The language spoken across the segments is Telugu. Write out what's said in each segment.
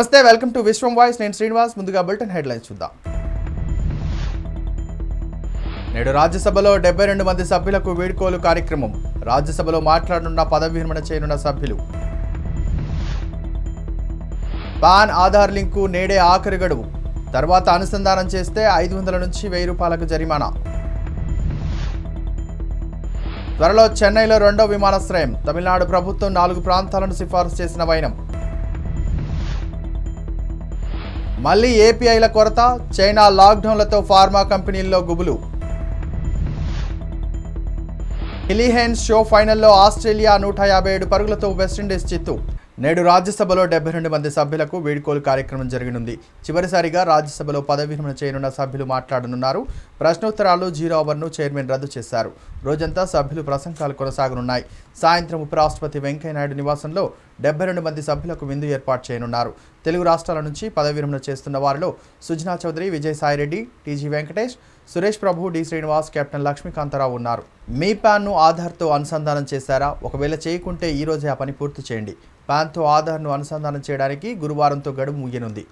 నమస్తే వెల్కమ్ టు విశ్వం వాయిస్. నేను శ్రీనివాస్. ముందుగా బులెటిన్ హెడ్లైన్స్ చూద్దాం. నేడు రాజ్యసభలో డెబ్బై రెండు మంది సభ్యులకు వీడ్కోలు కార్యక్రమం. రాజ్యసభలో మాట్లాడనున్న పదవి విరమణ చేయనున్న సభ్యులు. పాన్ ఆధార్ లింకు నేడే ఆఖరి గడువు. తర్వాత అనుసంధానం చేస్తే ఐదు వందల నుంచి వెయ్యి రూపాయలకు జరిమానా. త్వరలో చెన్నైలో రెండో విమానాశ్రయం. తమిళనాడు ప్రభుత్వం నాలుగు ప్రాంతాలను సిఫార్సు చేసిన వైనం. మళ్ళీ ఏపీఐల కొరత చైనా లాక్డౌన్లతో ఫార్మా కంపెనీల్లో గుబులు. హిలీహెన్స్ షో ఫైనల్లో ఆస్ట్రేలియా నూట యాభై ఏడు పరుగులతో వెస్టిండీస్ చిత్తు. నేడు రాజ్యసభలో డెబ్బై రెండు మంది సభ్యులకు వీడ్కోలు కార్యక్రమం జరగనుంది. చివరిసారిగా రాజ్యసభలో పదవి విరమణ చేయనున్న సభ్యులు మాట్లాడనున్నారు. ప్రశ్నోత్తరాలు జీరో అవర్ను చైర్మన్ రద్దు చేశారు. రోజంతా సభ్యులు ప్రసంగాలు కొనసాగనున్నాయి. సాయంత్రం ఉపరాష్ట్రపతి వెంకయ్యనాయుడు నివాసంలో డెబ్బై రెండు మంది సభ్యులకు విందు ఏర్పాటు చేయనున్నారు. తెలుగు రాష్ట్రాల నుంచి పదవి విరమణ చేస్తున్న వారిలో Sujana Chowdary Vijayasai Reddy TG Venkatesh Suresh Prabhu D Srinivas captain Lakshmikantha Rao ఉన్నారు. మీ ప్యాన్ను ఆధార్తో అనుసంధానం చేశారా? ఒకవేళ చేయకుంటే ఈరోజే ఆ పని పూర్తి చేయండి. ప్యాన్తో ఆధార్ను అనుసంధానం చేయడానికి గురువారంతో గడువు ముగియనుంది.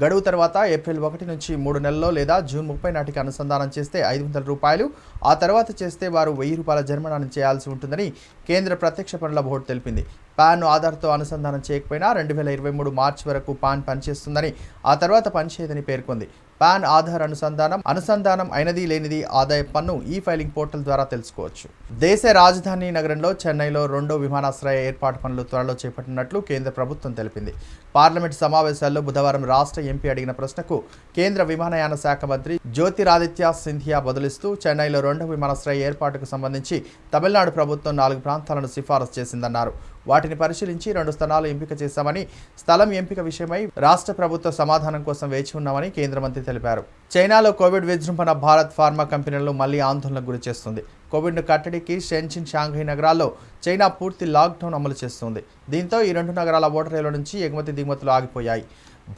గడువు తర్వాత ఏప్రిల్ ఒకటి నుంచి మూడు నెలల్లో లేదా జూన్ ముప్పై నాటికి అనుసంధానం చేస్తే ఐదు వందల రూపాయలు. ఆ తర్వాత చేస్తే వారు వెయ్యి రూపాయల జరిమానాను చేయాల్సి ఉంటుందని కేంద్ర ప్రత్యక్ష పనుల బోర్డు తెలిపింది. పాన్ ఆధార్తో అనుసంధానం చేయకపోయినా రెండు వేల ఇరవై మూడు మార్చి వరకు పాన్ పనిచేస్తుందని ఆ తర్వాత పనిచేయదని పేర్కొంది. పాన్ ఆధార్ అనుసంధానం అనుసంధానం అయినది లేనిది ఆదాయ పన్ను ఈ ఫైలింగ్ పోర్టల్ ద్వారా తెలుసుకోవచ్చు. దేశ రాజధాని నగరంలో చెన్నైలో రెండో విమానాశ్రయ ఏర్పాటు పనులు త్వరలో చేపట్టినట్లు కేంద్ర ప్రభుత్వం తెలిపింది. పార్లమెంట్ సమావేశాల్లో బుధవారం రాష్ట్ర ఎంపీ అడిగిన ప్రశ్నకు కేంద్ర విమానయాన శాఖ మంత్రి జ్యోతిరాదిత్య సింధియా బదులిస్తూ చెన్నైలో రెండో విమానాశ్రయ ఏర్పాటుకు సంబంధించి తమిళనాడు ప్రభుత్వం నాలుగు ప్రాంతాలను సిఫారసు చేసిందన్నారు. వాటిని పరిశీలించి రెండు స్థలాలు ఎంపిక చేశామని స్థలం ఎంపిక విషయమై రాష్ట్ర ప్రభుత్వ సమాధానం కోసం వేచి ఉన్నామని కేంద్ర మంత్రి తెలిపారు. చైనాలో కోవిడ్ విజృంభణ భారత్ ఫార్మా కంపెనీలను మళ్ళీ ఆందోళనకు గురి చేస్తుంది. కోవిడ్ను కట్టడికి షెన్చిన్ షాంఘై నగరాల్లో చైనా పూర్తి లాక్డౌన్ అమలు చేస్తుంది. దీంతో ఈ రెండు నగరాల ఓటరేల నుంచి ఎగుమతి దిగుమతులు ఆగిపోయాయి.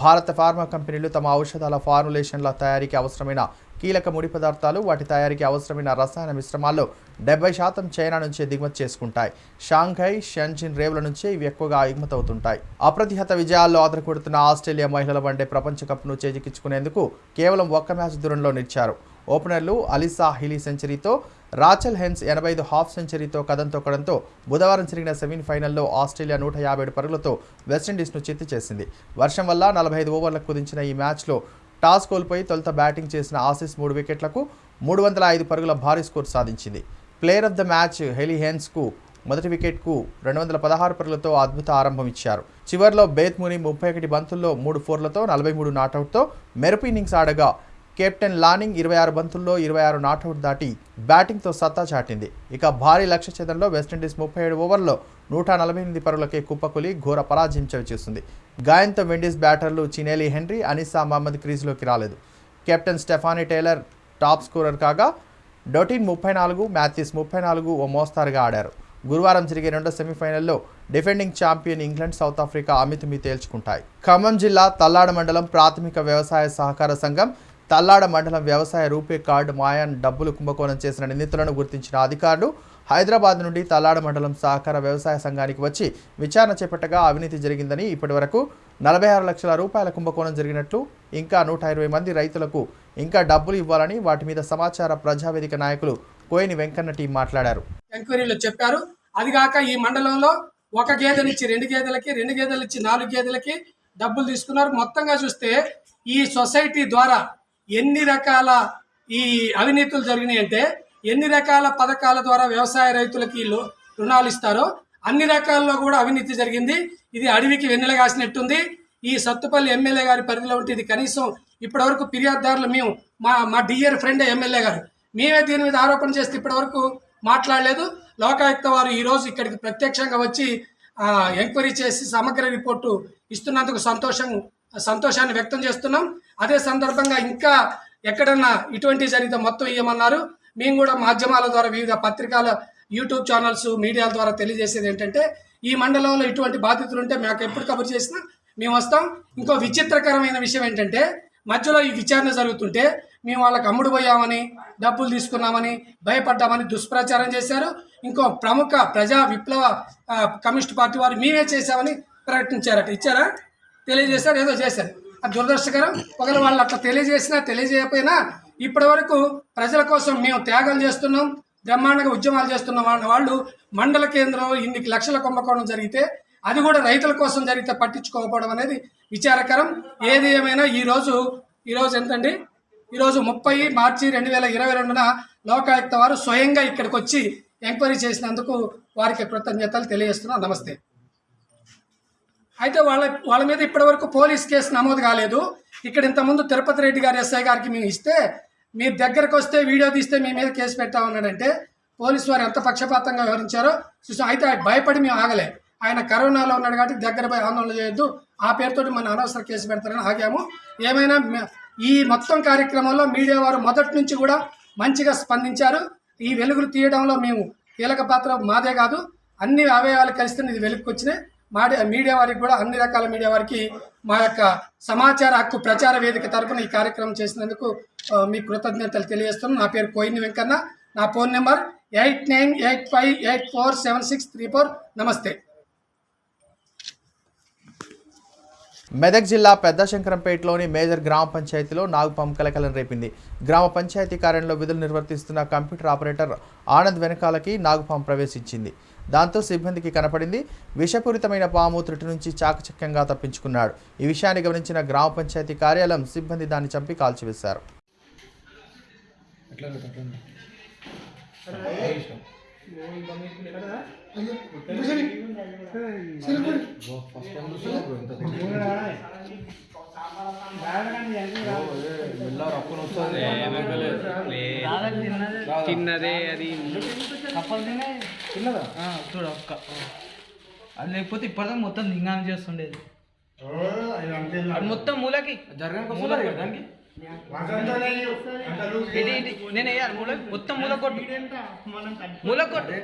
భారత ఫార్మా కంపెనీలు తమ ఔషధాల ఫార్ములేషన్ల తయారీకి అవసరమైన కీలక ముడి పదార్థాలు వాటి తయారీకి అవసరమైన రసాయన మిశ్రమాల్లో డెబ్బై శాతం చైనా నుంచే దిగుమతి చేసుకుంటాయి. షాంఘై షెన్జిన్ రేవుల నుంచే ఇవి ఎక్కువగా ఎగుమతవుతుంటాయి. అప్రతిహత విజయాల్లో ఆదరకొడుతున్న ఆస్ట్రేలియా మహిళల వన్డే ప్రపంచ కప్ను చేజిక్కించుకునేందుకు కేవలం ఒక్క మ్యాచ్ దూరంలో నిలిచారు. ఓపెనర్లు అలిసా హిలీ సెంచరీతో రాచల్ హెన్స్ ఎనభై ఐదు హాఫ్ సెంచరీతో కథం తొక్కడంతో బుధవారం జరిగిన సెమీఫైనల్లో ఆస్ట్రేలియా నూట యాభై ఏడు పరుగులతో వెస్టిండీస్ను చిత్తు చేసింది వర్షం వల్ల నలభై ఐదు ఓవర్లకు కుదించిన ఈ మ్యాచ్లో టాస్ కోల్పోయి తొలుత బ్యాటింగ్ చేసిన ఆసీస్ మూడు వికెట్లకు మూడు వందల ఐదు పరుగుల భారీ స్కోర్ సాధించింది. Player of the match Hayley హెన్స్కు మొదటి వికెట్కు రెండు వందల పదహారు పరుగులతో అద్భుత ఆరంభం ఇచ్చారు. చివర్లో బేత్ముని ముప్పై ఒకటి బంతుల్లో మూడు ఫోర్లతో నలభై మూడు నాటౌట్తో మెరుపు ఇన్నింగ్స్ ఆడగా కెప్టెన్ లానింగ్ ఇరవై ఆరు బంతుల్లో ఇరవై ఆరు నాట్అవుట్ దాటి బ్యాటింగ్తో సత్తా చాటింది. ఇక భారీ లక్ష్య ఛేదంలో వెస్టిండీస్ ముప్పై ఏడు ఓవర్లో నూట నలభై ఎనిమిది పరులకే కుప్పకులి ఘోర పరాజయం చేస్తుంది. గాయంతో విండీస్ బ్యాటర్లు చినేలి హెన్రీ అనిసా మహమ్మద్ క్రీజ్లోకి రాలేదు. Captain Stafanie Taylor top scorer కాగా డొటిన్ ముప్పై నాలుగు మ్యాథ్యూస్ ముప్పై నాలుగు ఓ మోస్తారుగా ఆడారు. గురువారం జరిగే రెండో సెమీఫైనల్లో defending champion England South Africa అమితమి తేల్చుకుంటాయి. ఖమ్మం జిల్లా తల్లాడ మండలం ప్రాథమిక వ్యవసాయ సహకార సంఘం తల్లాడ మండలం వ్యవసాయ రూపే కార్డు మాయాన్ డబ్బులు కుంభకోణం చేసిన నిందితులను గుర్తించిన అధికారులు హైదరాబాద్ నుండి తల్లాడ మండలం సహకార వ్యవసాయ సంఘానికి వచ్చి విచారణ చేపట్టగా అవినీతి జరిగిందని ఇప్పటివరకు నలభై ఆరు లక్షల రూపాయల కుంభకోణం జరిగినట్లు ఇంకా నూట ఇరవై మంది రైతులకు ఇంకా డబ్బులు ఇవ్వాలని వాటి మీద సమాచార ప్రజావేదిక నాయకులు కోయిని వెంకన్న టీం మాట్లాడారు. ఎంక్వైరీలో చెప్పారు. అది కాక ఈ మండలంలో ఒక గేదెనిచ్చి రెండు గేదెలకి రెండు గేదెలు ఇచ్చి నాలుగు గేదెలకి డబ్బులు తీసుకున్నారు. మొత్తంగా చూస్తే ఈ సొసైటీ ద్వారా ఎన్ని రకాల ఈ అవినీతులు జరిగినాయి అంటే ఎన్ని రకాల పథకాల ద్వారా వ్యవసాయ రైతులకి రుణాలు ఇస్తారో అన్ని రకాల్లో కూడా అవినీతి జరిగింది. ఇది అడవికి వెన్నెల కాసినట్టుంది. ఈ సత్తుపల్లి ఎమ్మెల్యే గారి పరిధిలో ఉంటే ఇది కనీసం ఇప్పటివరకు ఫిర్యాదుదారులు మేము మా మా డియర్ ఫ్రెండ్ ఎమ్మెల్యే గారు మేమే దీని మీద ఆరోపణ చేస్తే ఇప్పటివరకు మాట్లాడలేదు. లోకాయుక్త వారు ఈరోజు ఇక్కడికి ప్రత్యక్షంగా వచ్చి ఎంక్వైరీ చేసి సమగ్ర రిపోర్టు ఇస్తున్నందుకు సంతోషం సంతోషాన్ని వ్యక్తం చేస్తున్నాం. అదే సందర్భంగా ఇంకా ఎక్కడన్నా ఇటువంటి జరిగితే మొత్తం ఇవ్వమన్నారు మేము కూడా మాధ్యమాల ద్వారా వివిధ పత్రికల యూట్యూబ్ ఛానల్స్ మీడియాల ద్వారా తెలియజేసేది ఏంటంటే ఈ మండలంలో ఇటువంటి బాధితులు ఉంటే మాకు ఎప్పుడు కబురు చేసినా మేము వస్తాం. ఇంకో విచిత్రకరమైన విషయం ఏంటంటే మధ్యలో ఈ విచారణ జరుగుతుంటే మేము వాళ్ళకి అమ్ముడు పోయామని డబ్బులు తీసుకున్నామని భయపడ్డామని దుష్ప్రచారం చేశారు. ఇంకో ప్రముఖ ప్రజా విప్లవ కమ్యూనిస్ట్ పార్టీ వారు మేమే చేశామని ప్రకటించారట. ఇచ్చారా? తెలియజేశారు? ఏదో చేశారు. దురదృష్టకరం. ఒకవేళ వాళ్ళు అట్లా తెలియజేసినా తెలియజేయకపోయినా ఇప్పటి వరకు ప్రజల కోసం మేము త్యాగాలు చేస్తున్నాం బ్రహ్మాండంగా ఉద్యమాలు చేస్తున్నాం. వాళ్ళు మండల కేంద్రంలో ఇన్ని లక్షల కుంభకోణం జరిగితే అది కూడా రైతుల కోసం జరిగితే పట్టించుకోకపోవడం అనేది విచారకరం. ఏది ఏమైనా ఈరోజు ఈరోజు ఎంతండి? ఈరోజు ముప్పై మార్చి రెండు వేల ఇరవై రెండున లోకాయుక్త వారు స్వయంగా ఇక్కడికి వచ్చి ఎంక్వైరీ చేసినందుకు వారికి కృతజ్ఞతలు తెలియజేస్తున్నాం నమస్తే. అయితే వాళ్ళ వాళ్ళ మీద ఇప్పటివరకు పోలీస్ కేసు నమోదు కాలేదు. ఇక్కడ ఇంతకుముందు తిరుపతి రెడ్డి గారు ఎస్ఐ గారికి మేము ఇస్తే మీ దగ్గరకు వస్తే వీడియో తీస్తే మీ మీద కేసు పెట్టా ఉన్నాడంటే పోలీసు వారు ఎంత పక్షపాతంగా వివరించారో చూసాం. అయితే భయపడి మేము ఆగలే. ఆయన కరోనాలో ఉన్నాడు కాబట్టి దగ్గర పోయి ఆందోళన చేయొద్దు. ఆ పేరుతోటి మన అనవసర కేసు పెడతారని ఆగాము. ఏమైనా ఈ మొత్తం కార్యక్రమంలో మీడియా వారు మొదటి నుంచి కూడా మంచిగా స్పందించారు. ఈ వెలుగులు తీయడంలో మేము కీలక పాత్ర మాదే కాదు. అన్ని అవయవాలు కలిస్తే ఇది వెలుగుకొచ్చినాయి. మీడియా వారికి కూడా అన్ని రకాల మీడియా వారికి మా యొక్క సమాచార హక్కు ప్రచార వేదిక తరఫున ఈ కార్యక్రమం చేసినందుకు మీ కృతజ్ఞతలు తెలియజేస్తున్నాను. నా పేరు కోయిని వెంకన్న. నా phone number eight nine eight five eight four seven six three four. నమస్తే. మెదక్ జిల్లా పెద్ద శంకరంపేటలోని మేజర్ గ్రామ పంచాయతీలో నాగుపాము కలకలం రేపింది. గ్రామ పంచాయతీ కార్యంలో విధులు నిర్వర్తిస్తున్న కంప్యూటర్ ఆపరేటర్ ఆనంద్ వెనకాలకి నాగుపాము ప్రవేశించింది. దాంతో సిబ్బందికి కనపడింది విషపూరితమైన పాము త్రుటి నుంచి చాకచక్యంగా తప్పించుకున్నాడు. ఈ విషయాన్ని గమనించిన గ్రామ పంచాయతీ కార్యాలయం సిబ్బంది దాన్ని చంపి కాల్చివేశారు. చిన్నదే అది. ఆ, చూడు ఒక్క. అది లేకపోతే ఇప్పటిదాకా మొత్తం దింగానం చేస్తుండేది. అది మొత్తం మూలకి. ఇది నేను వేయాలి. మూలకి మొత్తం మూల కొట్టు మూల కొట్టు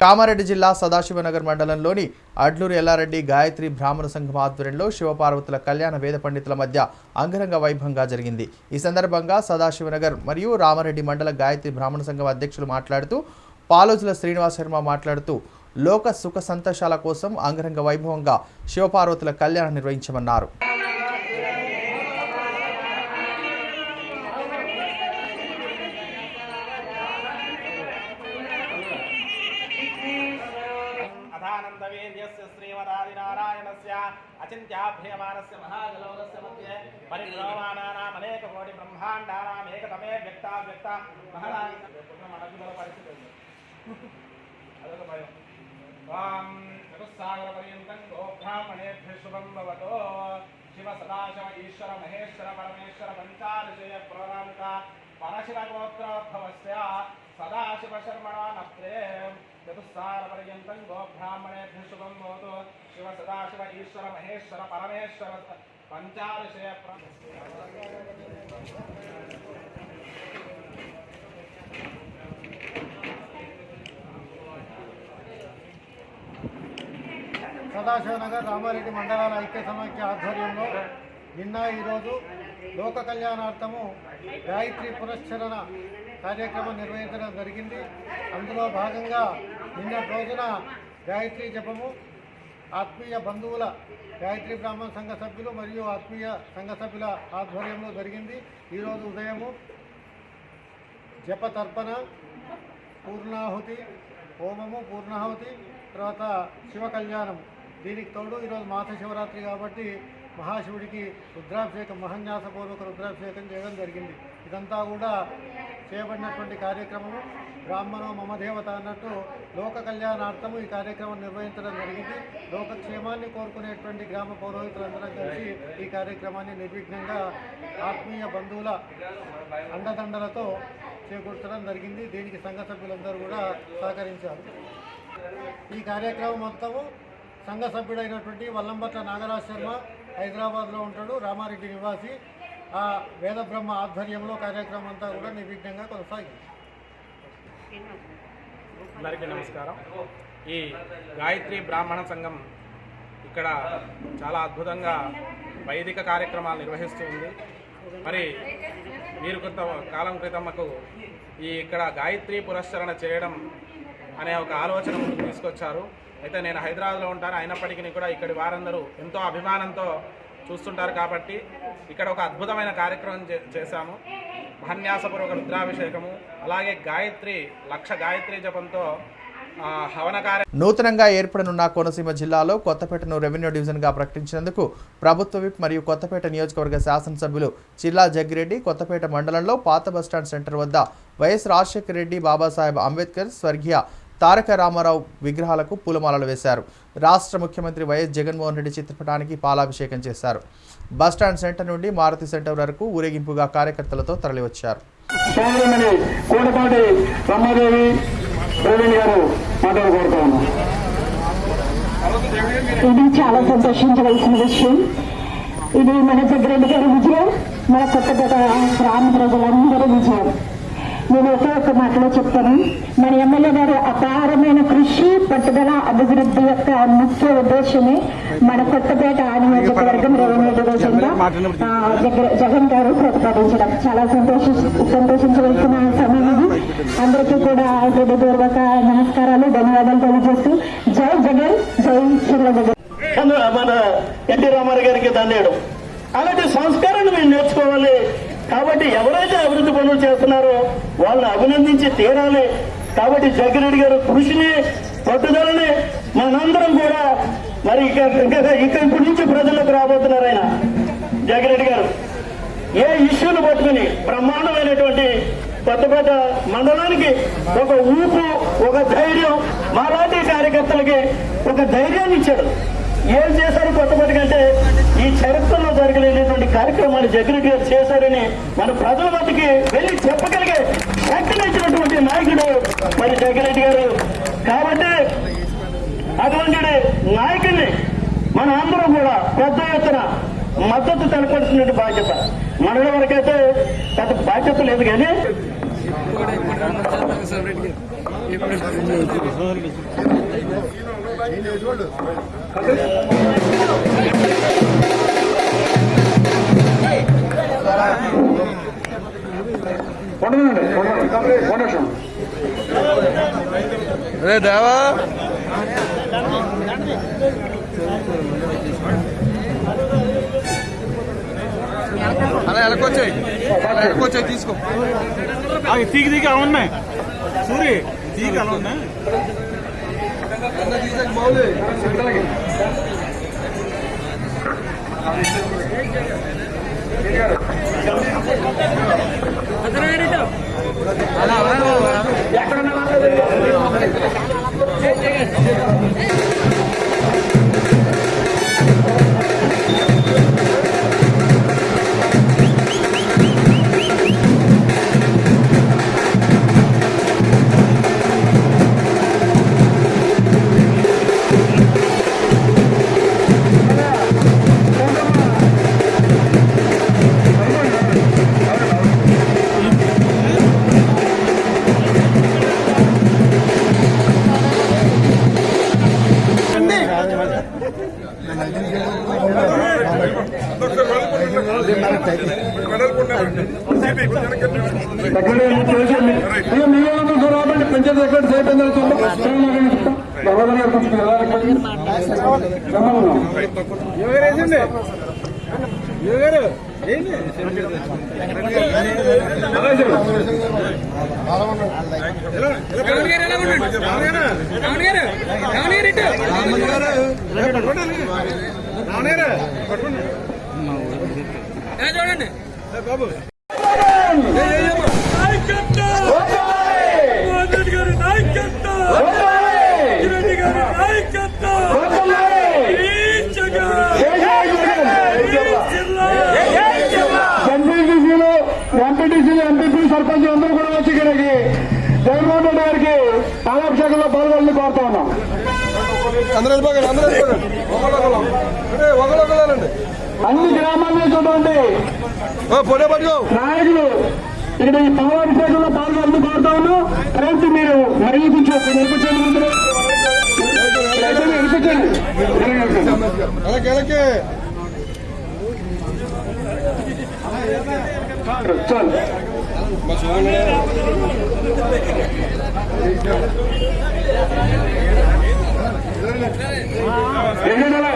కామారెడ్డి జిల్లా సదాశివనగర్ మండలంలోని అడ్లూరు ఎల్లారెడ్డి గాయత్రి బ్రాహ్మణ సంఘం ఆధ్వర్యంలో శివపార్వతుల కళ్యాణ వేద పండితుల మధ్య అంగరంగ వైభవంగా జరిగింది. ఈ సందర్భంగా సదాశివనగర్ మరియు రామారెడ్డి మండల గాయత్రి బ్రాహ్మణ సంఘం అధ్యక్షులు మాట్లాడుతూ పాలోజుల శ్రీనివాస్ శర్మ మాట్లాడుతూ లోక సుఖ సంతోషాల కోసం అంగరంగ వైభవంగా శివపార్వతుల కళ్యాణం నిర్వహించమన్నారు. అచింత్యాభ్రియమానస్య మహాజలౌలస్య మధ్య పరిగ్రహమానానాం అనేక కోటి బ్రహ్మాండానాం ఏకతమే వ్యక్త వ్యక్త మహదాని పరిస్థితి అదొక భయం వాం చతుస్సాగర పర్యంతం గోబ్రాహ్మణేభ్య శుభం భవతో శివ సదాశివ ఈశ్వర మహేశ్వర పరమేశ్వర పంచాదశయ ప్రణామిత పరశివ గోత్రోద్భవస్య సదాశివ శర్మణా నత్రే चतुस्सागरपर्यन्तं गोब्राह्मणेभ्यः शुभं भवतु शिव सदाशिव ईश्वर महेश्वर परमेश्वर पञ्चादशय प्र సదాశివనగర్ రామారెడ్డి మండలాల ఐక్య సమాఖ్య ఆధ్వర్యంలో నిన్న ఈరోజు లోక కళ్యాణార్థము గాయత్రి పురస్చరణ కార్యక్రమం నిర్వహించడం జరిగింది. అందులో భాగంగా నిన్న రోజున గాయత్రి జపము ఆత్మీయ బంధువుల గాయత్రి బ్రాహ్మణ సంఘ సభ్యులు మరియు ఆత్మీయ సంఘ సభ్యుల ఆధ్వర్యంలో జరిగింది. ఈరోజు ఉదయము జప తర్పణ పూర్ణాహుతి హోమము పూర్ణాహుతి తర్వాత శివ కళ్యాణం దీనికి తోడు ఈరోజు మాస శివరాత్రి కాబట్టి మహాశివుడికి రుద్రాభిషేకం మహన్యాసపూర్వక రుద్రాభిషేకం చేయడం జరిగింది. ఇదంతా కూడా చేయబడినటువంటి కార్యక్రమము. బ్రాహ్మణో మమదేవత అన్నట్టు లోక కళ్యాణార్థము ఈ కార్యక్రమం నిర్వహించడం జరిగింది. లోకక్షేమాన్ని కోరుకునేటువంటి గ్రామ పౌరోహితులందరం కలిసి ఈ కార్యక్రమాన్ని నిర్విఘ్నంగా ఆత్మీయ బంధువుల అండదండలతో చేకూర్చడం జరిగింది. దీనికి సంఘ సభ్యులందరూ కూడా సహకరించారు. ఈ కార్యక్రమం మొత్తము సంఘ సభ్యుడైనటువంటి వల్లంబట్ల నాగరాజ్ శర్మ హైదరాబాద్లో ఉంటాడు రామారెడ్డి నివాసి. ఆ వేద బ్రహ్మ ఆధ్వర్యంలో కార్యక్రమం అంతా కూడా నిర్విఘ్నంగా కొనసాగింది. అందరికీ నమస్కారం. ఈ గాయత్రి బ్రాహ్మణ సంఘం ఇక్కడ చాలా అద్భుతంగా వైదిక కార్యక్రమాలు నిర్వహిస్తూ ఉంది. మరి వీరు కొంత కాలం క్రితం మాకు ఈ ఇక్కడ గాయత్రి పురస్కరణ చేయడం అనే ఒక ఆలోచన ముందుకు తీసుకొచ్చారు. అయితే నేను హైదరాబాద్లో ఉంటాను. అయినప్పటికీ కూడా ఇక్కడి వారందరూ ఎంతో అభిమానంతో చూస్తుంటారు కాబట్టి ఇక్కడ ఒక అద్భుతమైన కార్యక్రమం చే- చేశాము. మహన్యాసపూర్వక రుద్రాభిషేకము అలాగే గాయత్రి లక్ష గాయత్రి జపంతో నూతనంగా ఏర్పడనున్న కోనసీమ జిల్లాలో కొత్తపేటను రెవెన్యూ డివిజన్గా ప్రకటించినందుకు ప్రభుత్వ విప్ మరియు కొత్తపేట నియోజకవర్గ శాసనసభ్యులు చిల్లా జగ్గిరెడ్డి కొత్తపేట మండలంలో పాత బస్టాండ్ సెంటర్ వద్ద వైఎస్ రాజశేఖర రెడ్డి బాబాసాహెబ్ అంబేద్కర్ స్వర్గీయ తారక రామారావు విగ్రహాలకు పూలమాలలు వేశారు. రాష్ట్ర ముఖ్యమంత్రి వైఎస్ జగన్మోహన్ రెడ్డి చిత్రపటానికి పాలాభిషేకం చేశారు. బస్టాండ్ సెంటర్ నుండి మారుతి సెంటర్ వరకు ఊరేగింపుగా కార్యకర్తలతో తరలివచ్చారు. ఇది చాలా సంతోషించవలసిన విషయం. ఇది మన జగ్రెడ్డి గారి విజయం మన కొత్తపేట గ్రామ ప్రజలందరి విజయం. నేను ఒకే ఒక్క మాటలో చెప్తాను. మన ఎమ్మెల్యే గారు అపారమైన కృషి పట్టుదల అభివృద్ధి యొక్క ముఖ్య ఉద్దేశమే మన కొత్తపేట నియోజకవర్గం రెవెన్యూ జగ- జగన్ గారు ప్రతిపాదించడం. చాలా సంతోష సంతోషించవలసిన సమయం ఇది. అందరికీ కూడా హృదయపూర్వక నమస్కారాలు ధన్యవాదాలు తెలియజేస్తూ. జై జగన్ జై చిల్ల జగన్ మన ఎన్టీ రామారావు గారికి దండేయడం. అలాంటి సంస్కారాన్ని మేము నేర్చుకోవాలి. కాబట్టి ఎవరైతే అభివృద్ధి పనులు చేస్తున్నారో వాళ్ళని అభినందించి తీరాలి. కాబట్టి జగ్గిరెడ్డి గారు కృషిని పట్టుదలని మనందరం కూడా మరి ఇక ఇక ఇప్పటి నుంచి ప్రజలకు రాబోతున్నారు ఆయన. జగ్గిరెడ్డి గారు ఏ ఇష్యూను పట్టుకుని బ్రహ్మాండమైనటువంటి కొత్తపేట మండలానికి ఒక ఊపు ఒక ధైర్యం మాలాంటి కార్యకర్తలకి ఒక ధైర్యాన్ని ఇచ్చాడు. ఏం చేశారు కొత్తపేట కంటే ఈ చరిత్రలో జరగలేనటువంటి కార్యక్రమాలు జగన్ గారు చేశారని మన ప్రజల మధ్యకి వెళ్ళి చెప్పగలిగే శక్తిని నాయకుడు మరి జగన్రెడ్డి గారు. కాబట్టి అటువంటి నాయకుడిని మన అందరం కూడా పెద్ద ఎత్తున మద్దతు తెలపాల్సినటువంటి బాధ్యత మనల వరకైతే పెద్ద బాధ్యత లేదు కానీ అరే దేవా. అలా ఎలకొచ్చాయి. అలా ఎలకొచ్చాయి తీసుకో. తీగి దిగి అలా ఉన్నాయి. సూరి తీగి అలా ఉన్నాయి. పంచాయతీ ఎంపీటీసీలు ఎంపీటీసీలు ఎంపీపీ సర్పంచ్ అందరూ కూడా వచ్చి ఇక్కడికి జగన్మోహన్ రెడ్డి గారికి పాలాభిషేకంలో పాల్గొని కోరుతా ఉన్నాం అన్ని గ్రామాల నుంచి ఉన్నటువంటి నాయకులు ఇక్కడ ఈ పాలాభిషేకంలో పాల్గొని కోరుతా ఉన్నాం ఫ్రెండ్స్ మీరు మరీ ముందు என்ன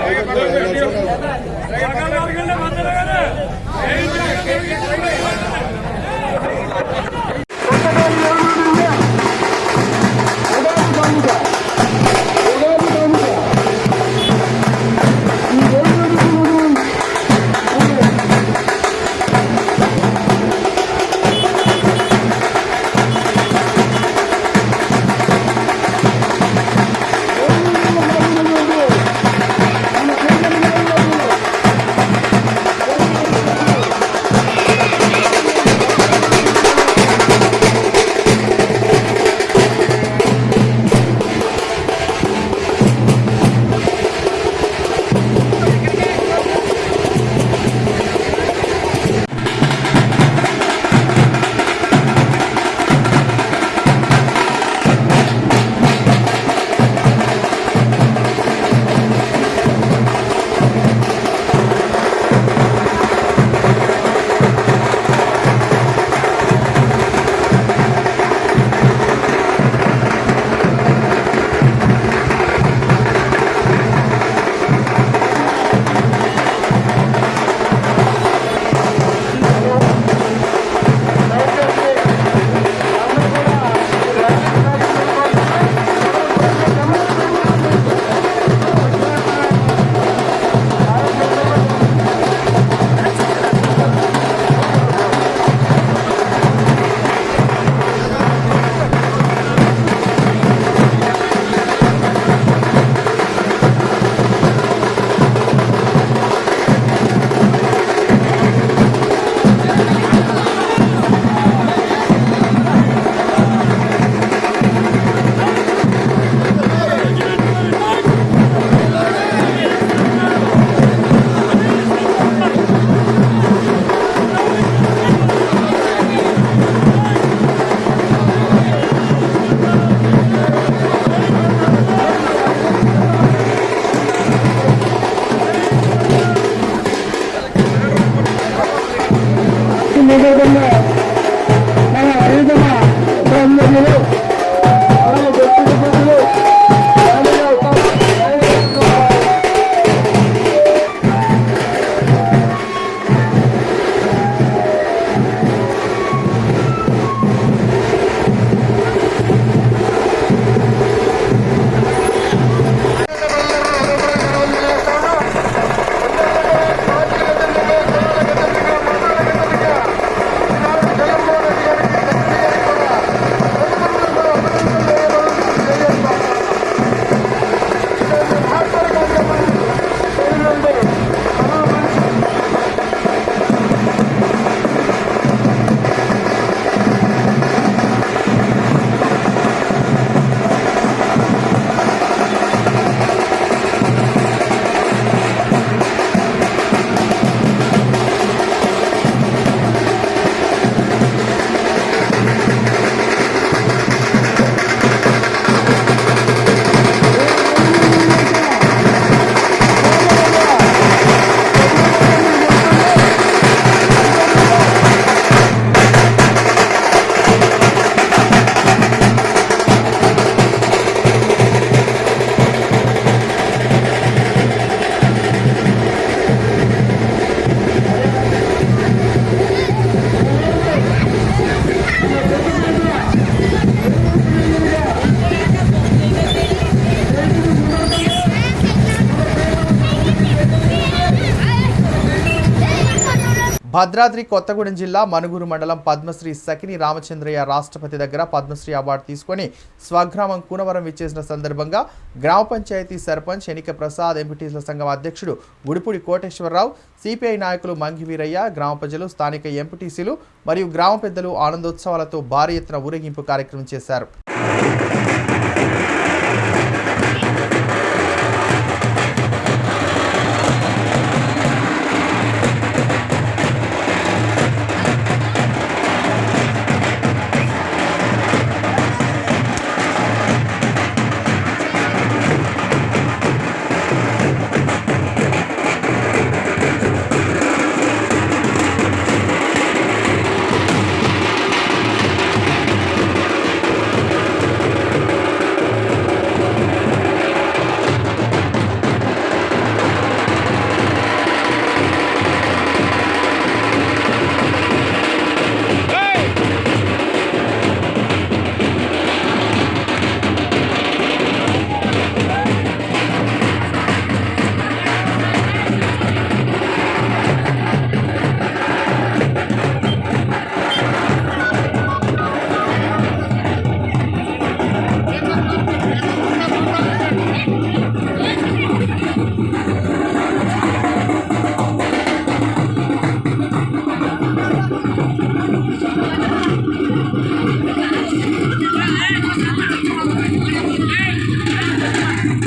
భద్రాద్రి కొత్తగూడెం జిల్లా మనుగురు మండలం పద్మశ్రీ సకిని రామచంద్రయ్య రాష్ట్రపతి దగ్గర పద్మశ్రీ అవార్డు తీసుకొని స్వగ్రామం కూనవరం విచ్చేసిన సందర్భంగా గ్రామ పంచాయతీ సర్పంచ్ ఎనిక ప్రసాద్ ఎంపీటీసీల సంఘం అధ్యక్షుడు గుడిపూడి కోటేశ్వరరావు సిపిఐ నాయకులు మంగివీరయ్య గ్రామ ప్రజలు స్థానిక ఎంపీటీసీలు మరియు గ్రామ పెద్దలు ఆనందోత్సవాలతో భారీ ఎత్తున ఊరేగింపు కార్యక్రమం చేశారు.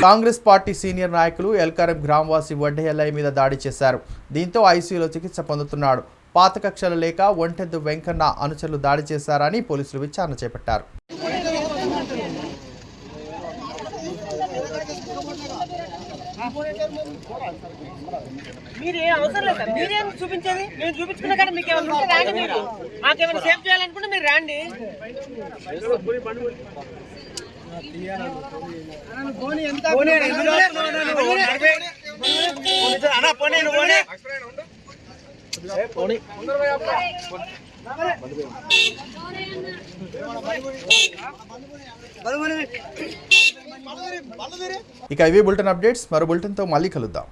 కాంగ్రెస్ పార్టీ సీనియర్ నాయకులు ఎల్కారం గ్రామవాసి వడ్డే మీద దాడి చేశారు. దీంతో ఐసీయూలో చికిత్స పొందుతున్నాడు. పాత కక్షలు లేక ఒంటెద్దు వెంకన్న అనుచరులు దాడి చేశారని పోలీసులు విచారణ చేపట్టారు. మీరు ఏం అవసరం లేదు సార్. మీరేం చూపించేది? మేము చూపించుకున్న కానీ మీకు ఏమైనా ఉంటే రాండి మీరు. మాకేమైనా సేఫ్ చేయాలనుకుంటే మీరు రాండి. ఇక ఇవి బులెటిన్ అప్డేట్స్ మరో బులెటిన్తో మళ్ళీ కలుద్దాం.